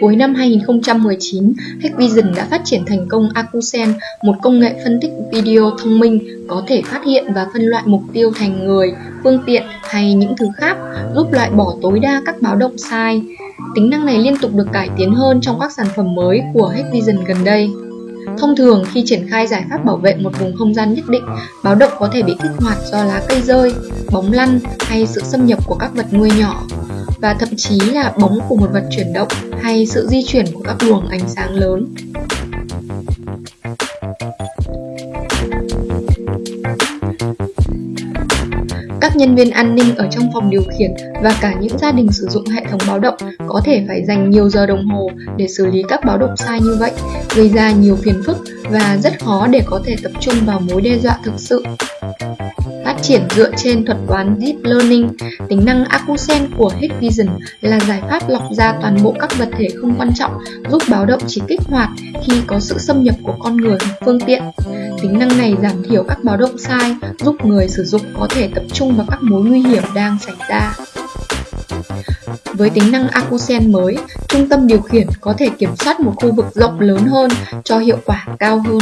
Cuối năm 2019, Hikvision đã phát triển thành công Acusen, một công nghệ phân tích video thông minh có thể phát hiện và phân loại mục tiêu thành người, phương tiện hay những thứ khác, giúp loại bỏ tối đa các báo động sai. Tính năng này liên tục được cải tiến hơn trong các sản phẩm mới của Hikvision gần đây. Thông thường khi triển khai giải pháp bảo vệ một vùng không gian nhất định, báo động có thể bị kích hoạt do lá cây rơi, bóng lăn hay sự xâm nhập của các vật nuôi nhỏ và thậm chí là bóng của một vật chuyển động hay sự di chuyển của các luồng ánh sáng lớn. Nhân viên an ninh ở trong phòng điều khiển và cả những gia đình sử dụng hệ thống báo động có thể phải dành nhiều giờ đồng hồ để xử lý các báo động sai như vậy, gây ra nhiều phiền phức và rất khó để có thể tập trung vào mối đe dọa thực sự. Phát triển dựa trên thuật toán Deep Learning, tính năng Acusen của Hikvision là giải pháp lọc ra toàn bộ các vật thể không quan trọng, giúp báo động chỉ kích hoạt khi có sự xâm nhập của con người hoặc phương tiện. Tính năng này giảm thiểu các báo động sai, giúp người sử dụng có thể tập trung vào các mối nguy hiểm đang xảy ra. Với tính năng acuSense mới, trung tâm điều khiển có thể kiểm soát một khu vực rộng lớn hơn cho hiệu quả cao hơn.